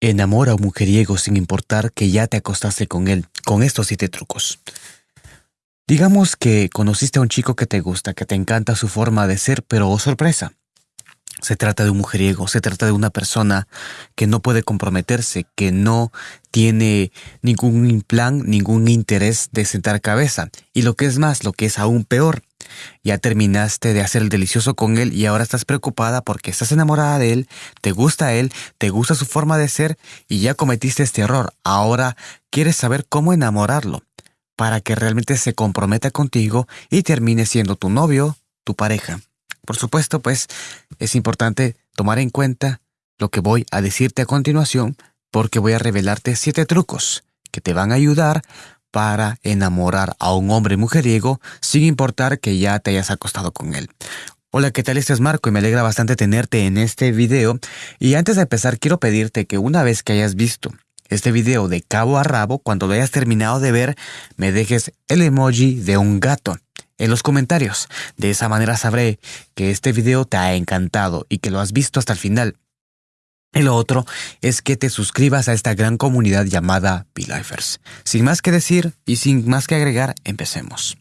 Enamora a un mujeriego sin importar que ya te acostaste con él, con estos siete trucos. Digamos que conociste a un chico que te gusta, que te encanta su forma de ser, pero oh sorpresa. Se trata de un mujeriego, se trata de una persona que no puede comprometerse, que no tiene ningún plan, ningún interés de sentar cabeza. Y lo que es más, lo que es aún peor, ya terminaste de hacer el delicioso con él y ahora estás preocupada porque estás enamorada de él, te gusta él, te gusta su forma de ser y ya cometiste este error. Ahora quieres saber cómo enamorarlo para que realmente se comprometa contigo y termine siendo tu novio, tu pareja. Por supuesto, pues es importante tomar en cuenta lo que voy a decirte a continuación porque voy a revelarte siete trucos que te van a ayudar para enamorar a un hombre mujeriego sin importar que ya te hayas acostado con él. Hola, ¿qué tal? Este es Marco y me alegra bastante tenerte en este video. Y antes de empezar, quiero pedirte que una vez que hayas visto este video de cabo a rabo, cuando lo hayas terminado de ver, me dejes el emoji de un gato en los comentarios. De esa manera sabré que este video te ha encantado y que lo has visto hasta el final. Y lo otro es que te suscribas a esta gran comunidad llamada Lifers. Sin más que decir y sin más que agregar, empecemos.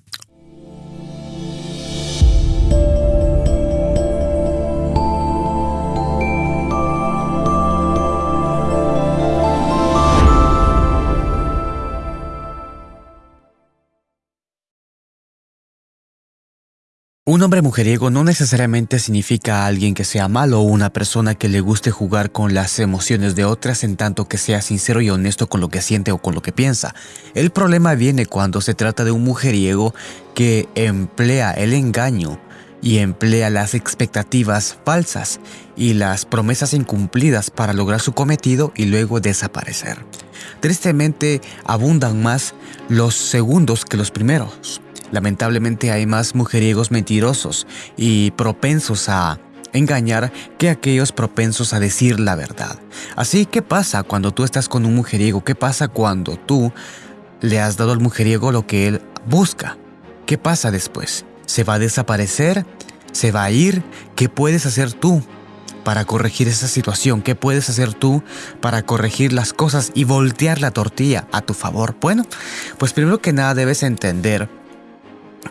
Un hombre mujeriego no necesariamente significa alguien que sea malo o una persona que le guste jugar con las emociones de otras en tanto que sea sincero y honesto con lo que siente o con lo que piensa. El problema viene cuando se trata de un mujeriego que emplea el engaño y emplea las expectativas falsas y las promesas incumplidas para lograr su cometido y luego desaparecer. Tristemente abundan más los segundos que los primeros. Lamentablemente hay más mujeriegos mentirosos y propensos a engañar que aquellos propensos a decir la verdad. Así, ¿qué pasa cuando tú estás con un mujeriego? ¿Qué pasa cuando tú le has dado al mujeriego lo que él busca? ¿Qué pasa después? ¿Se va a desaparecer? ¿Se va a ir? ¿Qué puedes hacer tú para corregir esa situación? ¿Qué puedes hacer tú para corregir las cosas y voltear la tortilla a tu favor? Bueno, pues primero que nada debes entender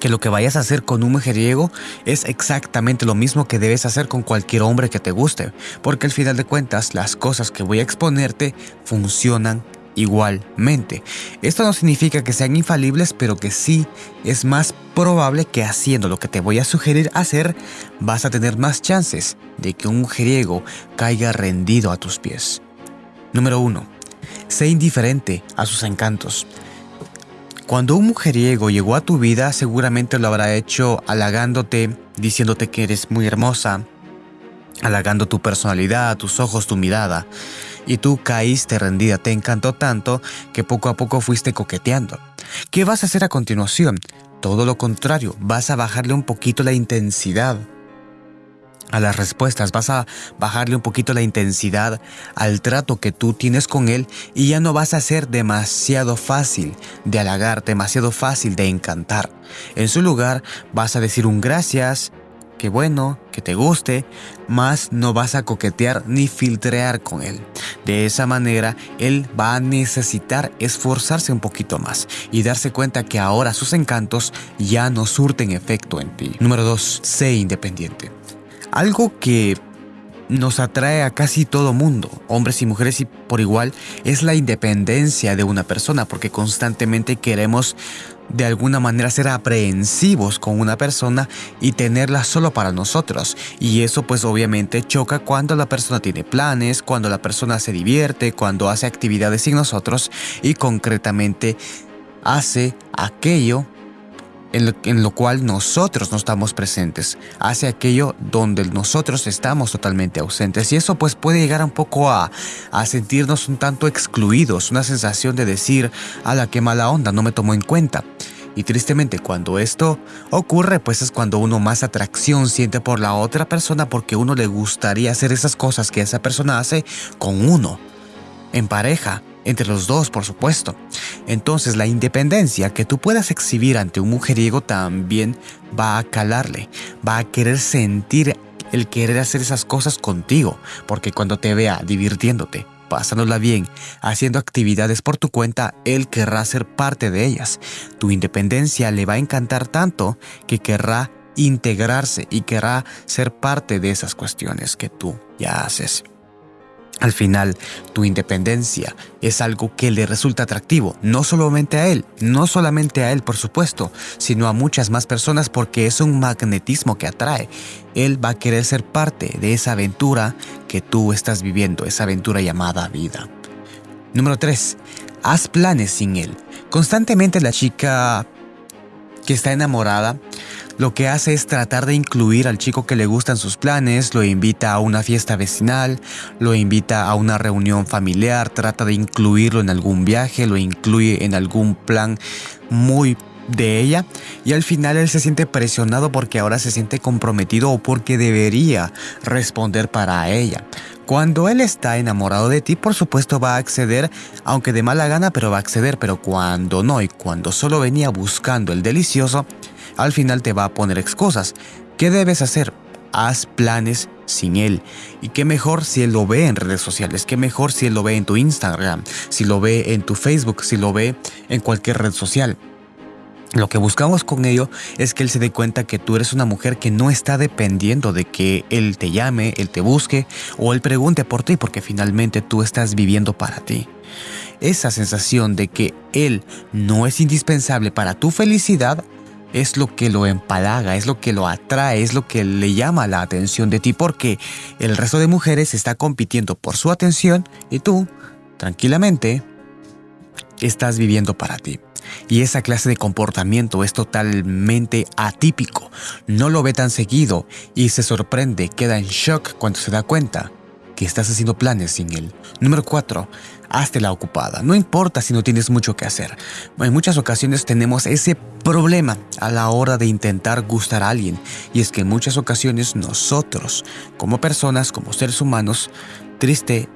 que lo que vayas a hacer con un mujeriego es exactamente lo mismo que debes hacer con cualquier hombre que te guste, porque al final de cuentas las cosas que voy a exponerte funcionan igualmente. Esto no significa que sean infalibles, pero que sí es más probable que haciendo lo que te voy a sugerir hacer, vas a tener más chances de que un mujeriego caiga rendido a tus pies. Número 1. Sé indiferente a sus encantos. Cuando un mujeriego llegó a tu vida, seguramente lo habrá hecho halagándote, diciéndote que eres muy hermosa, halagando tu personalidad, tus ojos, tu mirada. Y tú caíste rendida, te encantó tanto que poco a poco fuiste coqueteando. ¿Qué vas a hacer a continuación? Todo lo contrario, vas a bajarle un poquito la intensidad a las respuestas, vas a bajarle un poquito la intensidad al trato que tú tienes con él y ya no vas a ser demasiado fácil de halagar, demasiado fácil de encantar. En su lugar vas a decir un gracias, que bueno, que te guste, más no vas a coquetear ni filtrear con él. De esa manera, él va a necesitar esforzarse un poquito más y darse cuenta que ahora sus encantos ya no surten efecto en ti. Número 2. Sé independiente. Algo que nos atrae a casi todo mundo, hombres y mujeres y por igual, es la independencia de una persona, porque constantemente queremos de alguna manera ser aprehensivos con una persona y tenerla solo para nosotros. Y eso pues obviamente choca cuando la persona tiene planes, cuando la persona se divierte, cuando hace actividades sin nosotros y concretamente hace aquello en lo, cual nosotros no estamos presentes, hace aquello donde nosotros estamos totalmente ausentes. Y eso pues puede llegar un poco a, a sentirnos un tanto excluidos, una sensación de decir, a la que mala onda, no me tomó en cuenta. Y tristemente cuando esto ocurre, pues es cuando uno más atracción siente por la otra persona porque uno le gustaría hacer esas cosas que esa persona hace con uno, en pareja entre los dos, por supuesto. Entonces la independencia que tú puedas exhibir ante un mujeriego también va a calarle, va a querer sentir el querer hacer esas cosas contigo, porque cuando te vea divirtiéndote, pasándola bien, haciendo actividades por tu cuenta, él querrá ser parte de ellas. Tu independencia le va a encantar tanto que querrá integrarse y querrá ser parte de esas cuestiones que tú ya haces. Al final, tu independencia es algo que le resulta atractivo, no solamente a él, no solamente a él por supuesto, sino a muchas más personas porque es un magnetismo que atrae. Él va a querer ser parte de esa aventura que tú estás viviendo, esa aventura llamada vida. Número 3. Haz planes sin él. Constantemente la chica que está enamorada lo que hace es tratar de incluir al chico que le gustan sus planes, lo invita a una fiesta vecinal, lo invita a una reunión familiar, trata de incluirlo en algún viaje, lo incluye en algún plan muy de ella y al final él se siente presionado porque ahora se siente comprometido o porque debería responder para ella. Cuando él está enamorado de ti, por supuesto va a acceder, aunque de mala gana, pero va a acceder, pero cuando no y cuando solo venía buscando el delicioso, al final te va a poner excusas. ¿Qué debes hacer? Haz planes sin él. Y qué mejor si él lo ve en redes sociales, qué mejor si él lo ve en tu Instagram, si lo ve en tu Facebook, si lo ve en cualquier red social. Lo que buscamos con ello es que él se dé cuenta que tú eres una mujer que no está dependiendo de que él te llame, él te busque o él pregunte por ti porque finalmente tú estás viviendo para ti. Esa sensación de que él no es indispensable para tu felicidad es lo que lo empalaga, es lo que lo atrae, es lo que le llama la atención de ti porque el resto de mujeres está compitiendo por su atención y tú, tranquilamente, estás viviendo para ti. Y esa clase de comportamiento es totalmente atípico. No lo ve tan seguido y se sorprende, queda en shock cuando se da cuenta que estás haciendo planes sin él. Número 4 hazte la ocupada. No importa si no tienes mucho que hacer. En muchas ocasiones tenemos ese problema a la hora de intentar gustar a alguien. Y es que en muchas ocasiones nosotros, como personas, como seres humanos, triste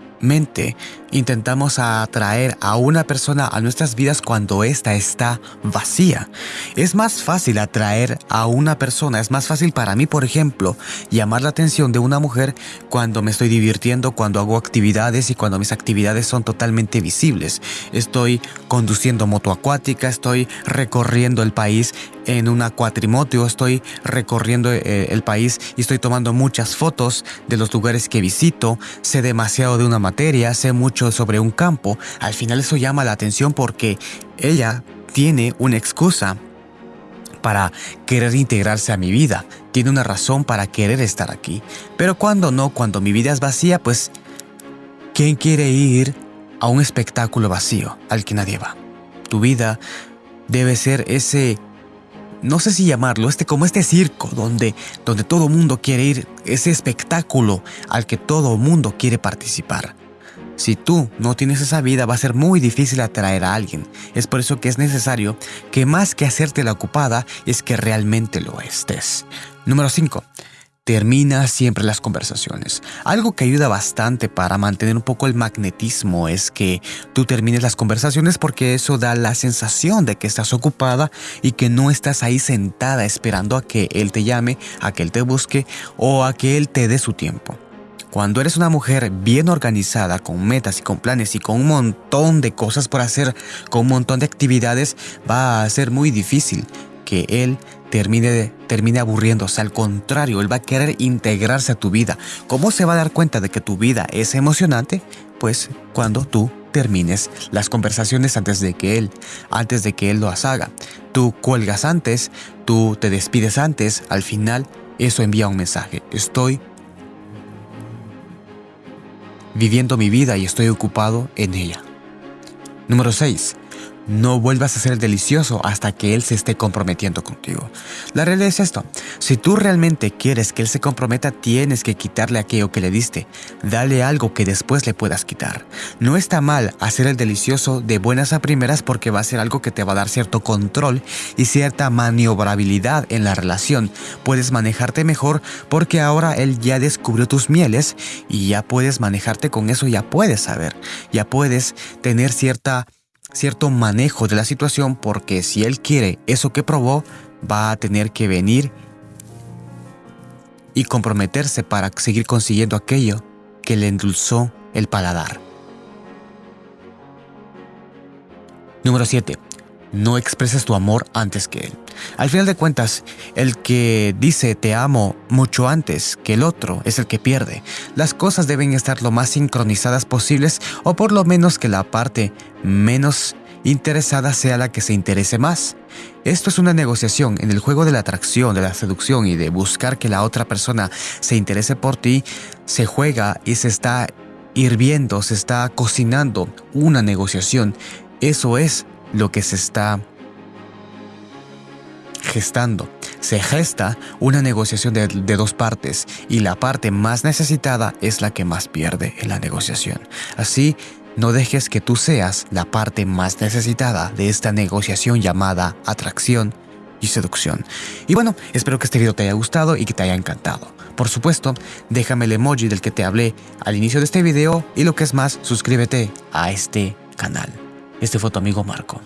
intentamos atraer a una persona a nuestras vidas cuando ésta está vacía. Es más fácil atraer a una persona, es más fácil para mí, por ejemplo, llamar la atención de una mujer cuando me estoy divirtiendo, cuando hago actividades y cuando mis actividades son totalmente visibles. Estoy conduciendo moto acuática, estoy recorriendo el país en una cuatrimoto, estoy recorriendo eh, el país y estoy tomando muchas fotos de los lugares que visito, sé demasiado de una materia, sé mucho sobre un campo, al final eso llama la atención porque ella tiene una excusa para querer integrarse a mi vida, tiene una razón para querer estar aquí. Pero cuando no, cuando mi vida es vacía, pues, ¿quién quiere ir a un espectáculo vacío al que nadie va? Tu vida debe ser ese no sé si llamarlo, este como este circo donde, donde todo mundo quiere ir, ese espectáculo al que todo mundo quiere participar. Si tú no tienes esa vida va a ser muy difícil atraer a alguien. Es por eso que es necesario que más que hacerte la ocupada es que realmente lo estés. Número 5. Termina siempre las conversaciones. Algo que ayuda bastante para mantener un poco el magnetismo es que tú termines las conversaciones porque eso da la sensación de que estás ocupada y que no estás ahí sentada esperando a que él te llame, a que él te busque o a que él te dé su tiempo. Cuando eres una mujer bien organizada, con metas y con planes y con un montón de cosas por hacer, con un montón de actividades, va a ser muy difícil que él termine, termine aburriéndose. Al contrario, él va a querer integrarse a tu vida. ¿Cómo se va a dar cuenta de que tu vida es emocionante? Pues cuando tú termines las conversaciones antes de que él, antes de que él lo haga. Tú cuelgas antes, tú te despides antes, al final eso envía un mensaje. Estoy viviendo mi vida y estoy ocupado en ella. Número 6. No vuelvas a ser delicioso hasta que Él se esté comprometiendo contigo. La realidad es esto. Si tú realmente quieres que Él se comprometa, tienes que quitarle aquello que le diste. Dale algo que después le puedas quitar. No está mal hacer el delicioso de buenas a primeras porque va a ser algo que te va a dar cierto control y cierta maniobrabilidad en la relación. Puedes manejarte mejor porque ahora Él ya descubrió tus mieles y ya puedes manejarte con eso, ya puedes saber, ya puedes tener cierta cierto manejo de la situación porque si él quiere eso que probó, va a tener que venir y comprometerse para seguir consiguiendo aquello que le endulzó el paladar. Número 7. No expreses tu amor antes que él. Al final de cuentas, el que dice te amo mucho antes que el otro es el que pierde. Las cosas deben estar lo más sincronizadas posibles o por lo menos que la parte menos interesada sea la que se interese más. Esto es una negociación en el juego de la atracción, de la seducción y de buscar que la otra persona se interese por ti, se juega y se está hirviendo, se está cocinando una negociación. Eso es lo que se está gestando. Se gesta una negociación de, dos partes y la parte más necesitada es la que más pierde en la negociación. Así no dejes que tú seas la parte más necesitada de esta negociación llamada atracción y seducción. Y bueno, espero que este video te haya gustado y que te haya encantado. Por supuesto, déjame el emoji del que te hablé al inicio de este video y lo que es más, suscríbete a este canal. Este fue tu amigo Marco.